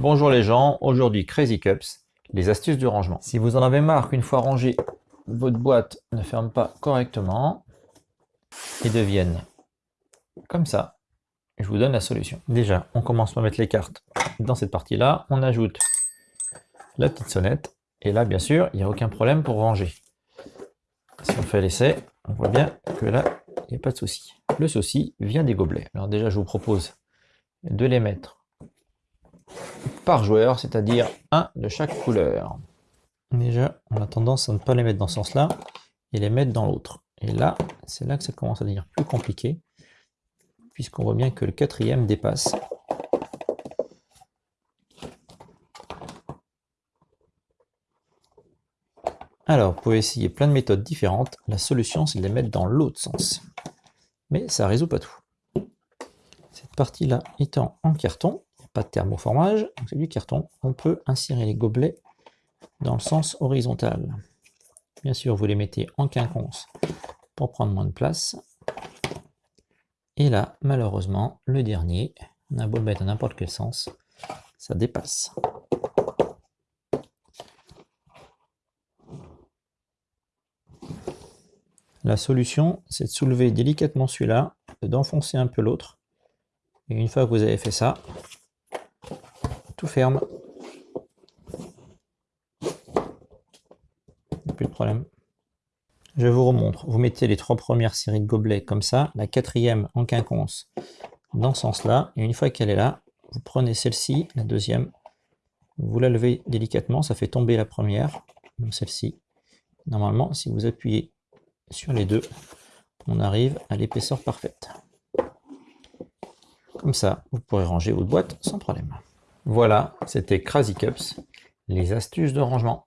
Bonjour les gens, aujourd'hui Crazy Cups, les astuces du rangement. Si vous en avez marre qu'une fois rangé, votre boîte ne ferme pas correctement et devienne comme ça, je vous donne la solution. Déjà, on commence par mettre les cartes dans cette partie-là, on ajoute la petite sonnette, et là, bien sûr, il n'y a aucun problème pour ranger. Si on fait l'essai, on voit bien que là, il n'y a pas de souci. Le souci vient des gobelets. Alors déjà, je vous propose de les mettre par joueur, c'est-à-dire un de chaque couleur. Déjà, on a tendance à ne pas les mettre dans ce sens-là et les mettre dans l'autre. Et là, c'est là que ça commence à devenir plus compliqué, puisqu'on voit bien que le quatrième dépasse. Alors, vous pouvez essayer plein de méthodes différentes. La solution, c'est de les mettre dans l'autre sens. Mais ça résout pas tout. Cette partie-là étant en carton, de thermoformage, c'est du carton, on peut insérer les gobelets dans le sens horizontal. Bien sûr, vous les mettez en quinconce pour prendre moins de place. Et là, malheureusement, le dernier, on a beau le mettre dans n'importe quel sens, ça dépasse. La solution, c'est de soulever délicatement celui-là, d'enfoncer un peu l'autre. Et une fois que vous avez fait ça, tout ferme. Plus de problème. Je vous remontre. Vous mettez les trois premières séries de gobelets comme ça, la quatrième en quinconce dans ce sens-là, et une fois qu'elle est là, vous prenez celle-ci, la deuxième, vous la levez délicatement, ça fait tomber la première, donc celle-ci. Normalement, si vous appuyez sur les deux, on arrive à l'épaisseur parfaite. Comme ça, vous pourrez ranger votre boîte sans problème. Voilà, c'était Crazy Cups, les astuces de rangement.